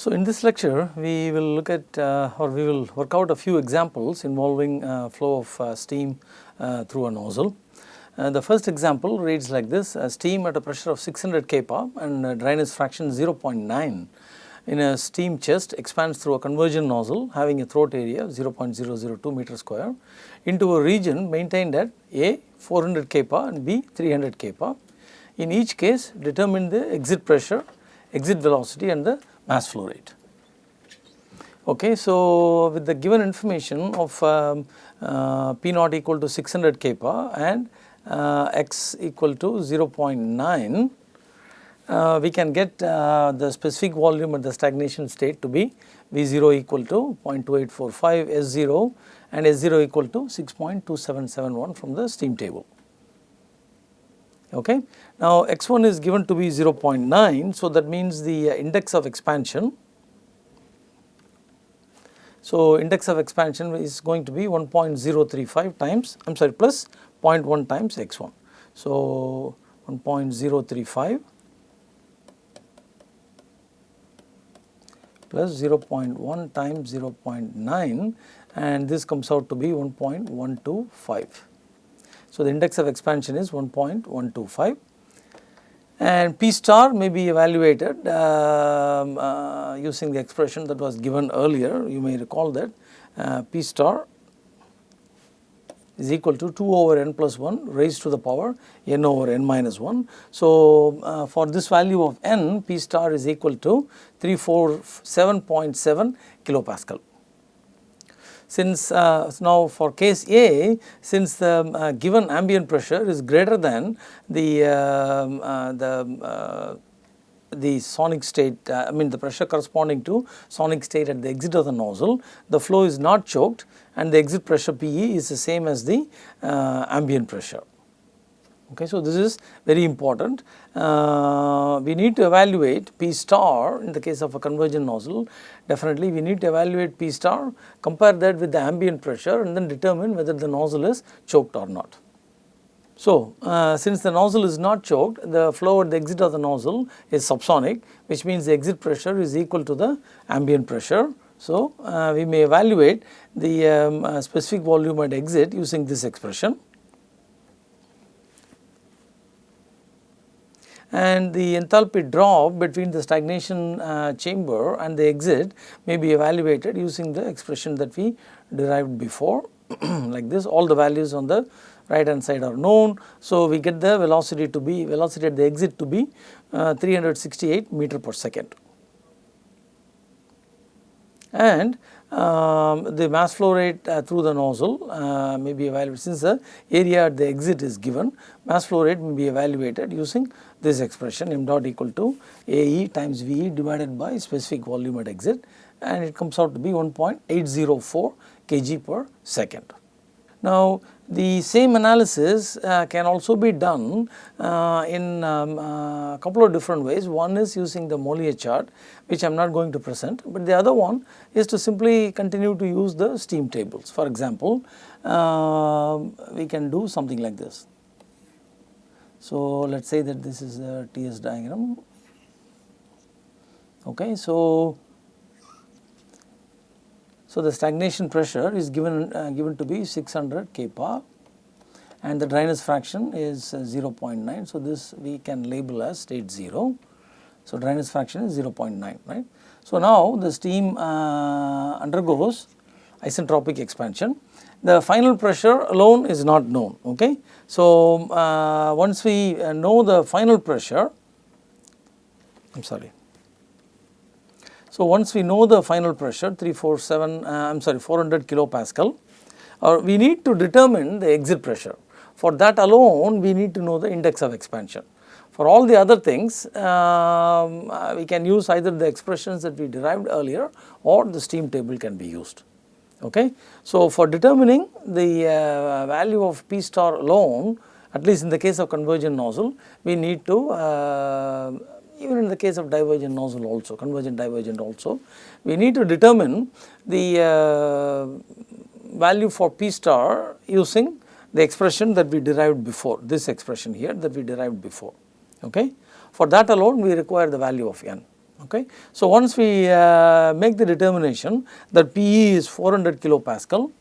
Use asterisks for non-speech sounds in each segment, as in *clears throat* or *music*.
So, in this lecture we will look at uh, or we will work out a few examples involving uh, flow of uh, steam uh, through a nozzle. Uh, the first example reads like this steam at a pressure of 600 kPa and dryness fraction 0.9 in a steam chest expands through a convergent nozzle having a throat area of 0.002 meter square into a region maintained at A 400 kPa and B 300 kPa. In each case determine the exit pressure, exit velocity and the mass flow rate. Okay, so with the given information of um, uh, P naught equal to 600 kPa and uh, x equal to 0.9, uh, we can get uh, the specific volume at the stagnation state to be V0 equal to 0.2845, S0 and S0 equal to 6.2771 from the steam table. Okay. Now, x1 is given to be 0.9, so that means the uh, index of expansion. So, index of expansion is going to be 1.035 times, I am sorry plus 0.1 times x1. So, 1.035 plus 0.1 times 0.9 and this comes out to be 1.125. So, the index of expansion is 1.125 and P star may be evaluated um, uh, using the expression that was given earlier you may recall that uh, P star is equal to 2 over n plus 1 raised to the power n over n minus 1. So, uh, for this value of n P star is equal to 347.7 kilopascal. Since uh, now for case A, since the uh, given ambient pressure is greater than the um, uh, the uh, the sonic state uh, I mean the pressure corresponding to sonic state at the exit of the nozzle, the flow is not choked and the exit pressure PE is the same as the uh, ambient pressure. Okay, so this is very important. Uh, we need to evaluate P star in the case of a convergent nozzle. Definitely we need to evaluate P star, compare that with the ambient pressure and then determine whether the nozzle is choked or not. So, uh, since the nozzle is not choked, the flow at the exit of the nozzle is subsonic, which means the exit pressure is equal to the ambient pressure. So, uh, we may evaluate the um, uh, specific volume at exit using this expression. And the enthalpy drop between the stagnation uh, chamber and the exit may be evaluated using the expression that we derived before *clears throat* like this all the values on the right hand side are known. So, we get the velocity to be velocity at the exit to be uh, 368 meter per second and um, the mass flow rate uh, through the nozzle uh, may be evaluated since the area at the exit is given mass flow rate may be evaluated using this expression m dot equal to AE times VE divided by specific volume at exit and it comes out to be 1.804 kg per second. Now, the same analysis uh, can also be done uh, in um, uh, a couple of different ways. One is using the Mollier chart which I am not going to present, but the other one is to simply continue to use the steam tables. For example, um, we can do something like this. So, let us say that this is a TS diagram. Okay, so so, the stagnation pressure is given uh, given to be 600 kPa and the dryness fraction is uh, 0.9. So, this we can label as state 0. So, dryness fraction is 0.9 right. So, now the steam uh, undergoes isentropic expansion. The final pressure alone is not known okay. So, uh, once we uh, know the final pressure I am sorry so, once we know the final pressure 347 uh, I am sorry 400 kilopascal or we need to determine the exit pressure. For that alone we need to know the index of expansion. For all the other things um, uh, we can use either the expressions that we derived earlier or the steam table can be used. Okay. So, for determining the uh, value of P star alone at least in the case of convergent nozzle we need to uh, even in the case of divergent nozzle also, convergent divergent also, we need to determine the uh, value for P star using the expression that we derived before, this expression here that we derived before. Okay. For that alone we require the value of n. Okay. So, once we uh, make the determination that PE is 400 kilopascal,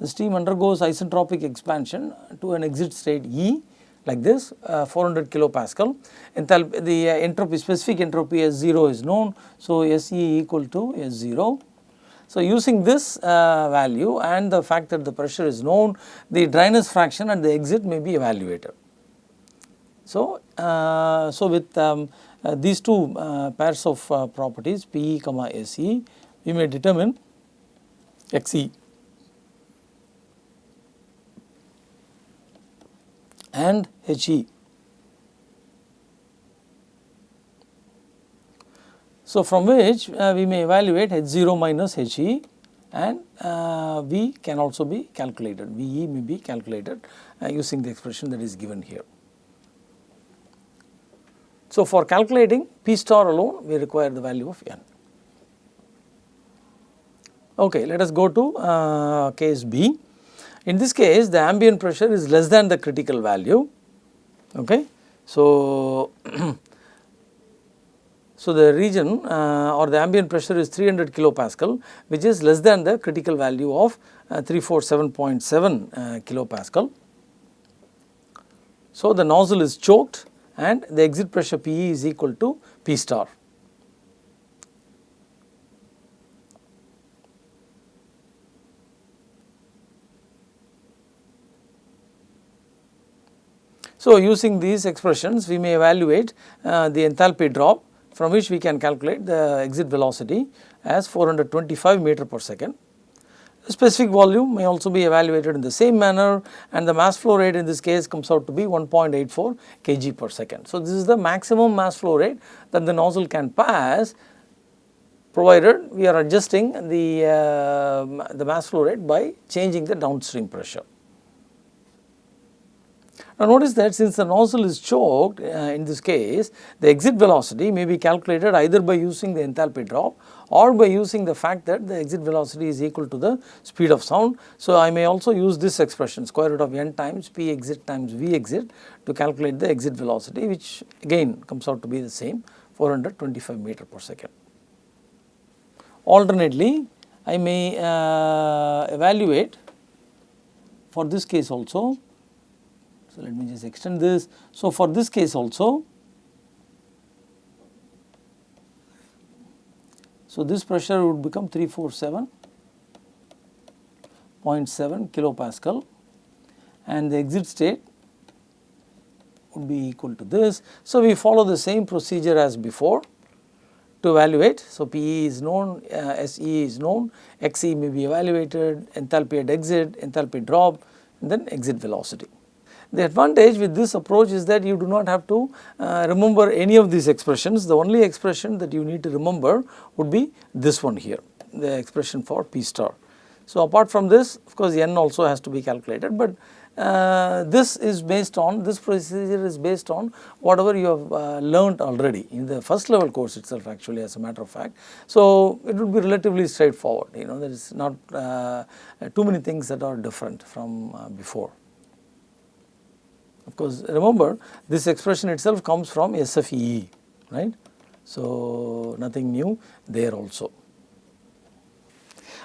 the steam undergoes isentropic expansion to an exit state E like this uh, 400 kilopascal enthalpy the uh, entropy specific entropy S 0 is known. So, S E equal to S 0. So, using this uh, value and the fact that the pressure is known the dryness fraction at the exit may be evaluated. So, uh, so with um, uh, these two uh, pairs of properties PE comma SE we may determine XE and HE. So, from which uh, we may evaluate H0 minus HE and uh, V can also be calculated, VE may be calculated uh, using the expression that is given here. So, for calculating P star alone we require the value of n. Okay, let us go to uh, case B. In this case the ambient pressure is less than the critical value. Okay. So, *clears throat* so the region uh, or the ambient pressure is 300 kilopascal which is less than the critical value of uh, 347.7 uh, kilopascal. So, the nozzle is choked and the exit pressure PE is equal to P star. So, using these expressions we may evaluate uh, the enthalpy drop from which we can calculate the exit velocity as 425 meter per second. The specific volume may also be evaluated in the same manner and the mass flow rate in this case comes out to be 1.84 kg per second. So, this is the maximum mass flow rate that the nozzle can pass provided we are adjusting the, uh, the mass flow rate by changing the downstream pressure. Now notice that since the nozzle is choked uh, in this case the exit velocity may be calculated either by using the enthalpy drop or by using the fact that the exit velocity is equal to the speed of sound. So I may also use this expression square root of n times p exit times v exit to calculate the exit velocity which again comes out to be the same 425 meter per second. Alternately I may uh, evaluate for this case also so, let me just extend this. So, for this case also, so this pressure would become 347.7 kilopascal and the exit state would be equal to this. So, we follow the same procedure as before to evaluate. So, PE is known, uh, SE is known, XE may be evaluated, enthalpy at exit, enthalpy drop and then exit velocity. The advantage with this approach is that you do not have to uh, remember any of these expressions. The only expression that you need to remember would be this one here, the expression for P star. So, apart from this of course, n also has to be calculated, but uh, this is based on this procedure is based on whatever you have uh, learned already in the first level course itself actually as a matter of fact. So, it would be relatively straightforward you know there is not uh, too many things that are different from uh, before. Of course, remember this expression itself comes from SFE, right. So, nothing new there also.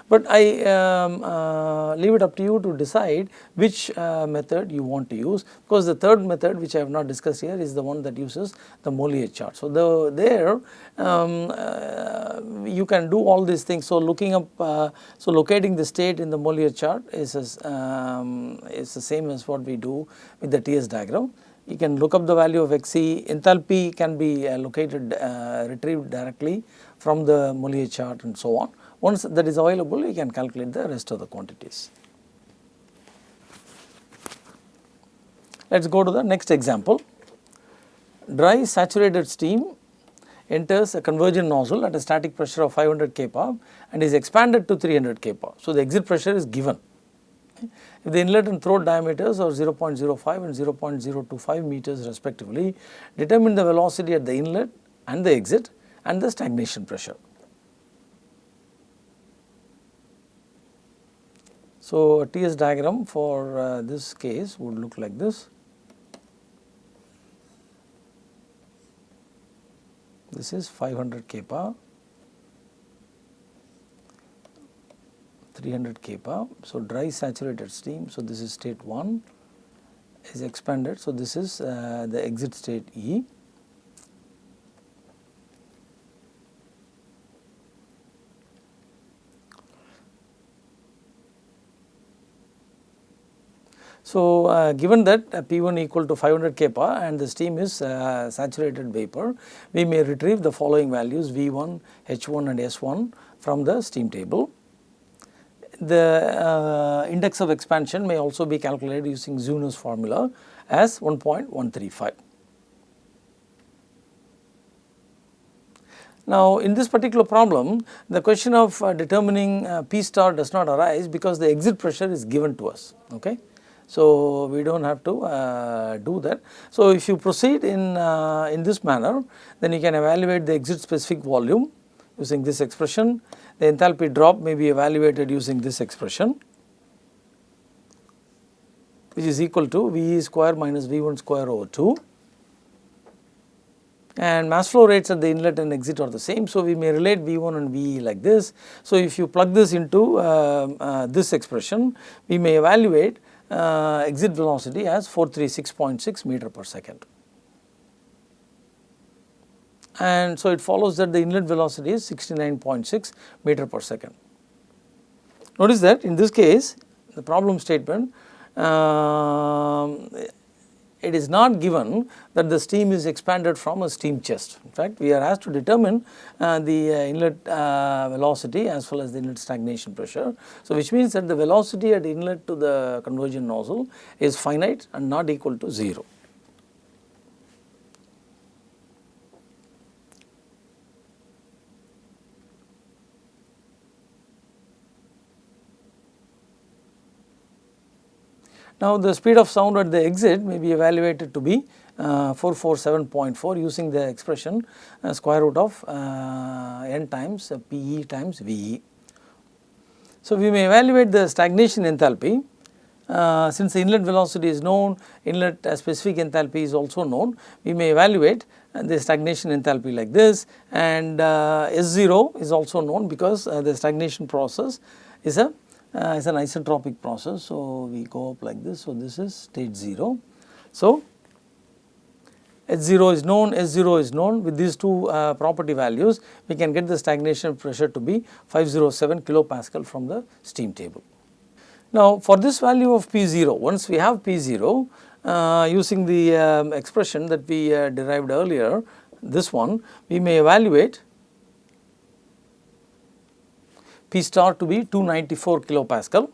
But I um, uh, leave it up to you to decide which uh, method you want to use because the third method which I have not discussed here is the one that uses the Mollier chart. So, the, there um, uh, you can do all these things. So, looking up, uh, so locating the state in the Mollier chart is, as, um, is the same as what we do with the TS diagram you can look up the value of Xe, enthalpy can be uh, located, uh, retrieved directly from the Mollier chart and so on. Once that is available, we can calculate the rest of the quantities. Let us go to the next example. Dry saturated steam enters a convergent nozzle at a static pressure of 500 kPa and is expanded to 300 kPa. So, the exit pressure is given. If the inlet and throat diameters are 0.05 and 0.025 meters respectively, determine the velocity at the inlet and the exit and the stagnation pressure. So, a TS diagram for uh, this case would look like this. this is 500 kPa 300 kPa. So, dry saturated steam. So, this is state 1 is expanded. So, this is uh, the exit state E. So, uh, given that uh, P1 equal to 500 kPa and the steam is uh, saturated vapor, we may retrieve the following values V1, H1 and S1 from the steam table. The uh, index of expansion may also be calculated using Zeuner's formula as 1.135. Now, in this particular problem, the question of uh, determining uh, P star does not arise because the exit pressure is given to us. Okay. So, we do not have to uh, do that. So, if you proceed in, uh, in this manner then you can evaluate the exit specific volume using this expression. The enthalpy drop may be evaluated using this expression which is equal to V square minus V1 square over 2 and mass flow rates at the inlet and exit are the same. So, we may relate V1 and VE like this. So, if you plug this into uh, uh, this expression, we may evaluate uh, exit velocity as 436.6 meter per second. And so, it follows that the inlet velocity is 69.6 meter per second. Notice that in this case the problem statement uh, it is not given that the steam is expanded from a steam chest. In fact, we are asked to determine uh, the uh, inlet uh, velocity as well as the inlet stagnation pressure. So, which means that the velocity at inlet to the convergent nozzle is finite and not equal to 0. Now, the speed of sound at the exit may be evaluated to be uh, 447.4 using the expression uh, square root of uh, n times uh, PE times VE. So, we may evaluate the stagnation enthalpy uh, since the inlet velocity is known, inlet uh, specific enthalpy is also known, we may evaluate the stagnation enthalpy like this and S0 is also known because the stagnation process is a uh, is an isentropic process. So, we go up like this. So, this is state 0. So, H0 is known, S0 is known with these two uh, property values we can get the stagnation pressure to be 507 kilopascal from the steam table. Now for this value of P0 once we have P0 uh, using the um, expression that we uh, derived earlier this one we may evaluate P star to be 294 kilopascal.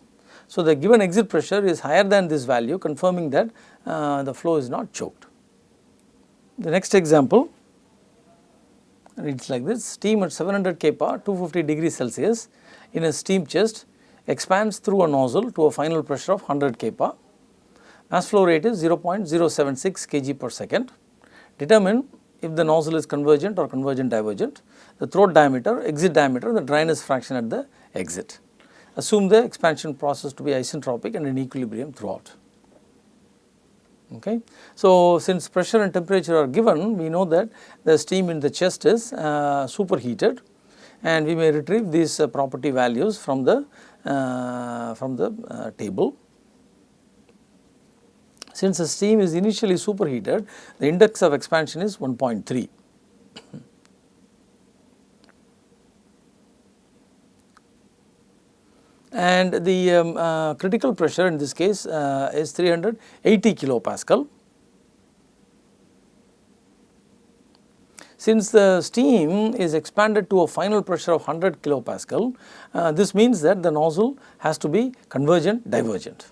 So, the given exit pressure is higher than this value confirming that uh, the flow is not choked. The next example reads like this steam at 700 kPa 250 degrees Celsius in a steam chest expands through a nozzle to a final pressure of 100 kPa. Mass flow rate is 0.076 kg per second. Determine if the nozzle is convergent or convergent divergent the throat diameter, exit diameter, the dryness fraction at the exit. Assume the expansion process to be isentropic and in equilibrium throughout. Okay. So, since pressure and temperature are given, we know that the steam in the chest is uh, superheated and we may retrieve these uh, property values from the uh, from the uh, table. Since the steam is initially superheated, the index of expansion is 1.3. and the um, uh, critical pressure in this case uh, is 380 kilopascal. Since the steam is expanded to a final pressure of 100 kilopascal, uh, this means that the nozzle has to be convergent divergent.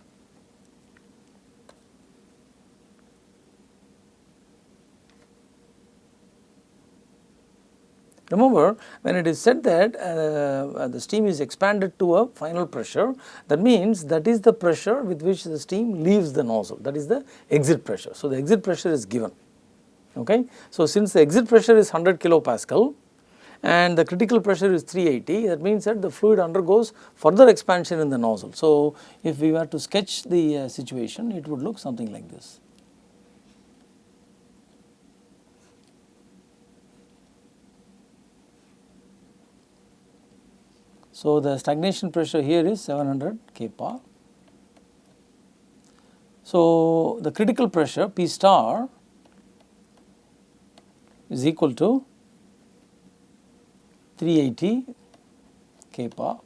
Remember when it is said that uh, uh, the steam is expanded to a final pressure that means that is the pressure with which the steam leaves the nozzle that is the exit pressure. So, the exit pressure is given okay. So, since the exit pressure is 100 kilopascal and the critical pressure is 380 that means that the fluid undergoes further expansion in the nozzle. So, if we were to sketch the uh, situation it would look something like this. So, the stagnation pressure here is 700 kPa. So, the critical pressure P star is equal to 380 kPa.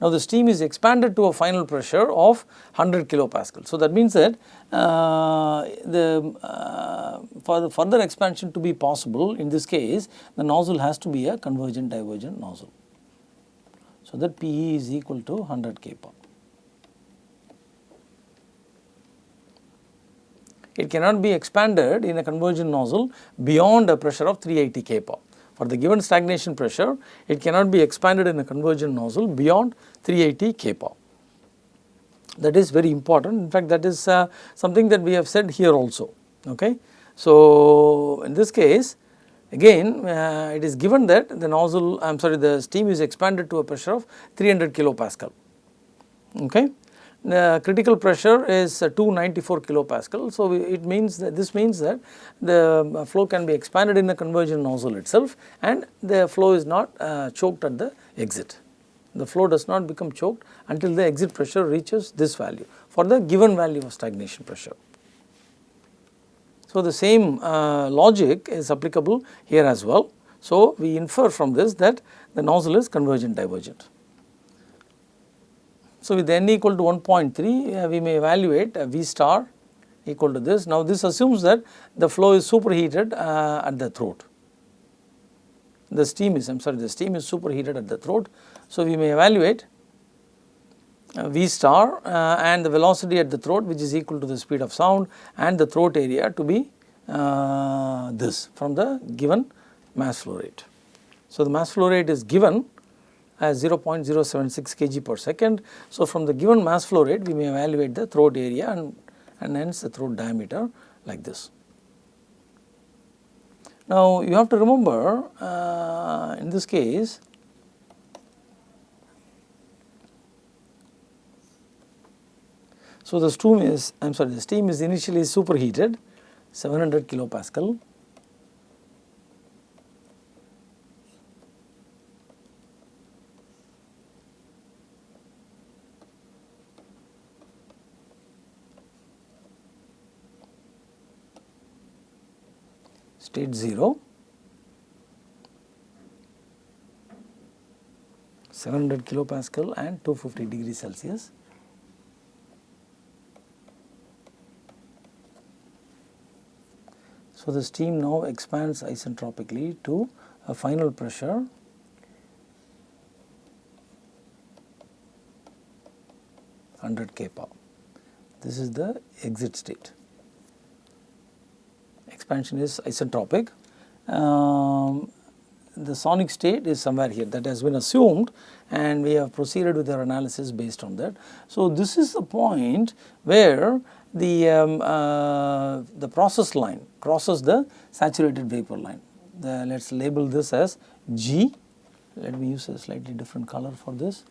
Now, the steam is expanded to a final pressure of 100 kilopascal. So, that means that uh, the uh, for the further expansion to be possible in this case the nozzle has to be a convergent divergent nozzle. So, that PE is equal to 100 kPa. It cannot be expanded in a convergent nozzle beyond a pressure of 380 kPa. For the given stagnation pressure, it cannot be expanded in a convergent nozzle beyond 380 kPa. That is very important. In fact, that is uh, something that we have said here also. Okay. So, in this case, again uh, it is given that the nozzle, I am sorry, the steam is expanded to a pressure of 300 kilopascal. Okay the critical pressure is 294 kilopascal. So, it means that this means that the flow can be expanded in the convergent nozzle itself and the flow is not uh, choked at the exit. The flow does not become choked until the exit pressure reaches this value for the given value of stagnation pressure. So, the same uh, logic is applicable here as well. So, we infer from this that the nozzle is convergent divergent. So, with n equal to 1.3 uh, we may evaluate uh, V star equal to this. Now, this assumes that the flow is superheated uh, at the throat. The steam is I am sorry the steam is superheated at the throat. So, we may evaluate V star uh, and the velocity at the throat which is equal to the speed of sound and the throat area to be uh, this from the given mass flow rate. So, the mass flow rate is given as 0.076 kg per second. So, from the given mass flow rate we may evaluate the throat area and, and hence the throat diameter like this. Now, you have to remember uh, in this case So, the steam is I am sorry the steam is initially superheated 700 kilopascal state 0 700 kilopascal and 250 degrees Celsius. So, the steam now expands isentropically to a final pressure hundred kPa. This is the exit state expansion is isentropic. Um, the sonic state is somewhere here that has been assumed and we have proceeded with our analysis based on that. So, this is the point where the, um, uh, the process line crosses the saturated vapor line. Let us label this as G, let me use a slightly different color for this.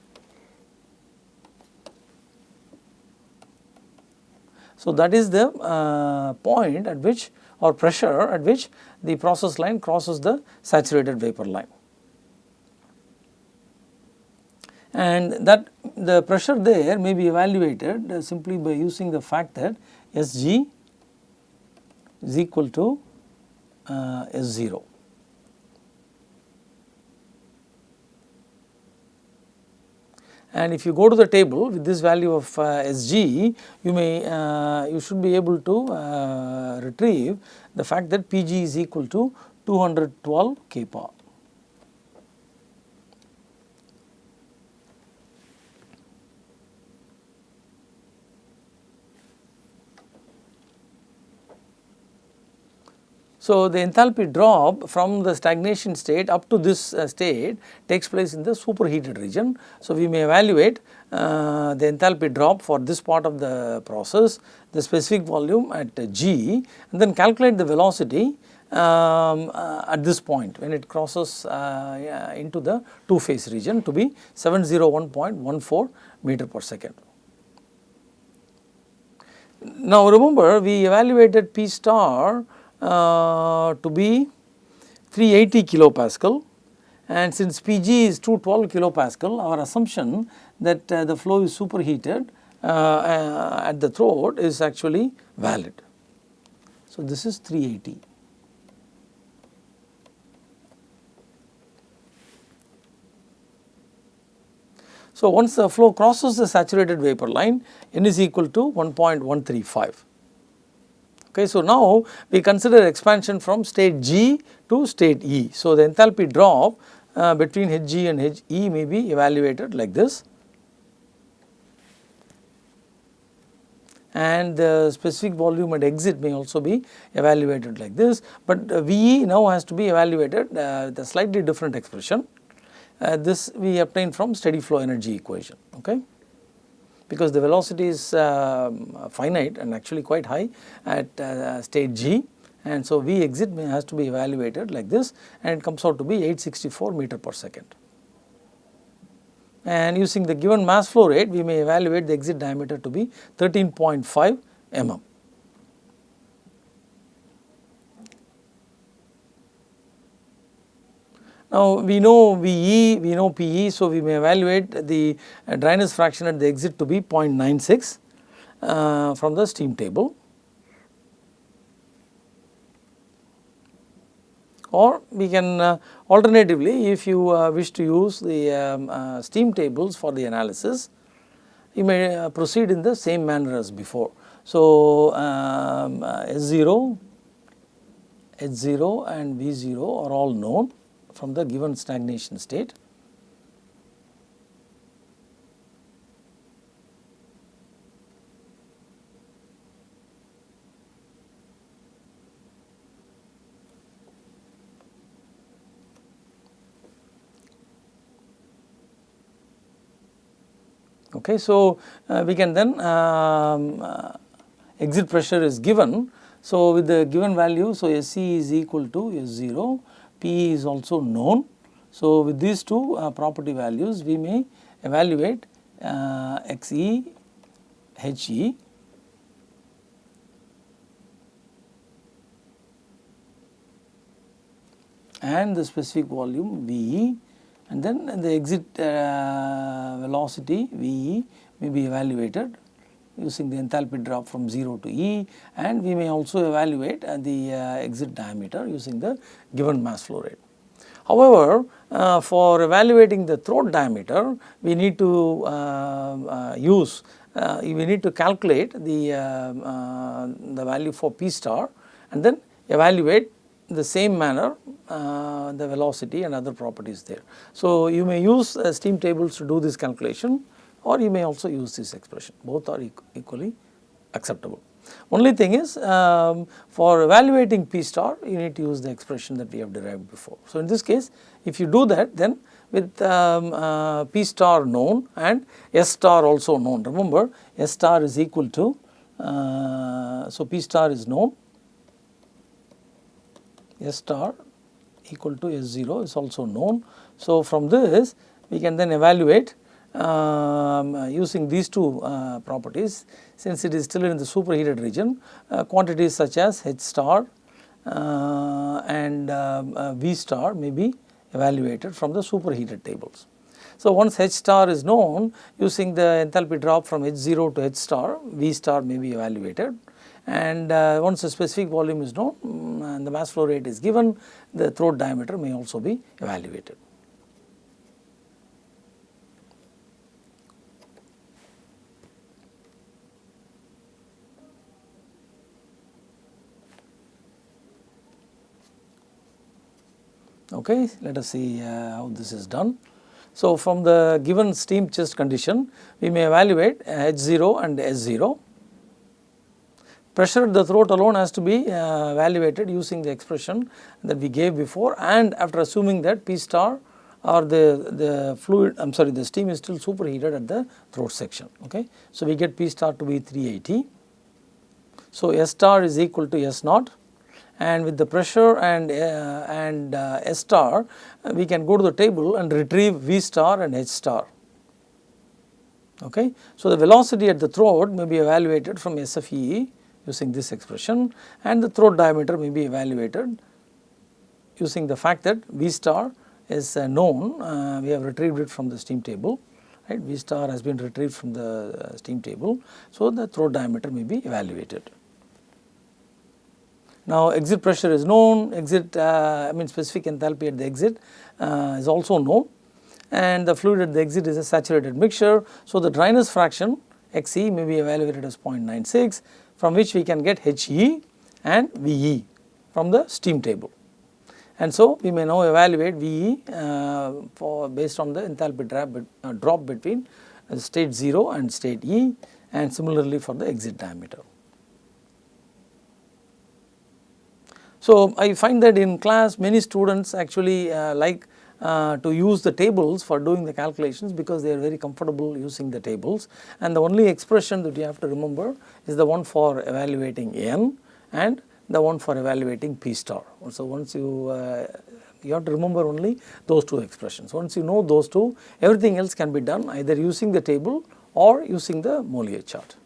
So, that is the uh, point at which or pressure at which the process line crosses the saturated vapor line. And that the pressure there may be evaluated uh, simply by using the fact that Sg is equal to uh, S0. And if you go to the table with this value of uh, Sg you may uh, you should be able to uh, retrieve the fact that Pg is equal to 212 kPa. So, the enthalpy drop from the stagnation state up to this uh, state takes place in the superheated region. So, we may evaluate uh, the enthalpy drop for this part of the process, the specific volume at G and then calculate the velocity um, uh, at this point when it crosses uh, into the two phase region to be 701.14 meter per second. Now remember we evaluated P star to be 380 kilopascal and since Pg is 212 kilopascal our assumption that uh, the flow is superheated uh, uh, at the throat is actually valid. So, this is 380. So, once the flow crosses the saturated vapor line n is equal to 1.135. Okay, so, now we consider expansion from state G to state E. So, the enthalpy drop uh, between Hg and He may be evaluated like this. and the specific volume at exit may also be evaluated like this, but uh, VE now has to be evaluated uh, with a slightly different expression. Uh, this we obtain from steady flow energy equation okay because the velocity is um, finite and actually quite high at uh, state G and so V exit has to be evaluated like this and it comes out to be 864 meter per second. And using the given mass flow rate we may evaluate the exit diameter to be 13.5 mm. Now we know VE, we know PE, so we may evaluate the uh, dryness fraction at the exit to be 0.96 uh, from the steam table. Or we can uh, alternatively if you uh, wish to use the um, uh, steam tables for the analysis, you may uh, proceed in the same manner as before. So um, S0, H0 and V0 are all known from the given stagnation state. Okay, so uh, we can then um, uh, exit pressure is given. So with the given value, so SC is equal to S0 P is also known. So, with these two uh, property values we may evaluate uh, XE, HE and the specific volume VE and then the exit uh, velocity VE may be evaluated using the enthalpy drop from 0 to E and we may also evaluate uh, the uh, exit diameter using the given mass flow rate. However, uh, for evaluating the throat diameter we need to uh, uh, use uh, we need to calculate the the value for P star and then evaluate the same manner the velocity and other properties there. So, you may use steam tables to do this calculation or you may also use this expression both are equally acceptable. Only thing is um, for evaluating P star you need to use the expression that we have derived before. So, in this case if you do that then with um, uh, P star known and S star also known remember S star is equal to uh, so P star is known S star equal to S0 is also known. So, from this we can then evaluate um, using these two uh, properties since it is still in the superheated region uh, quantities such as H star uh, and um, uh, V star may be evaluated from the superheated tables. So, once H star is known using the enthalpy drop from H0 to H star V star may be evaluated and uh, once a specific volume is known mm, and the mass flow rate is given the throat diameter may also be evaluated. Okay, let us see uh, how this is done. So, from the given steam chest condition, we may evaluate H0 and S0. Pressure at the throat alone has to be uh, evaluated using the expression that we gave before and after assuming that P star or the, the fluid, I am sorry the steam is still superheated at the throat section. Okay. So, we get P star to be 380. So, S star is equal to S naught and with the pressure and, uh, and uh, S star uh, we can go to the table and retrieve V star and H star. Okay. So, the velocity at the throat may be evaluated from SFE using this expression and the throat diameter may be evaluated using the fact that V star is uh, known, uh, we have retrieved it from the steam table, right, V star has been retrieved from the uh, steam table. So, the throat diameter may be evaluated. Now, exit pressure is known, exit uh, I mean specific enthalpy at the exit uh, is also known and the fluid at the exit is a saturated mixture. So, the dryness fraction Xe may be evaluated as 0.96 from which we can get He and Ve from the steam table. And so, we may now evaluate Ve uh, for based on the enthalpy drop, uh, drop between uh, state 0 and state E and similarly for the exit diameter. So, I find that in class many students actually uh, like uh, to use the tables for doing the calculations because they are very comfortable using the tables and the only expression that you have to remember is the one for evaluating n and the one for evaluating p star. So, once you uh, you have to remember only those two expressions. Once you know those two everything else can be done either using the table or using the Mollier chart.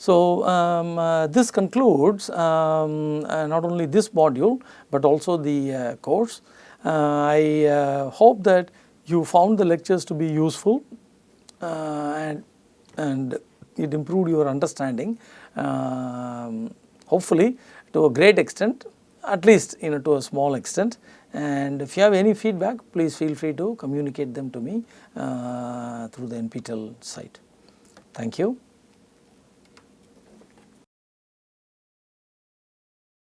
So, um, uh, this concludes um, uh, not only this module, but also the uh, course. Uh, I uh, hope that you found the lectures to be useful uh, and, and it improved your understanding um, hopefully to a great extent at least you know to a small extent and if you have any feedback please feel free to communicate them to me through the NPTEL site. Thank you.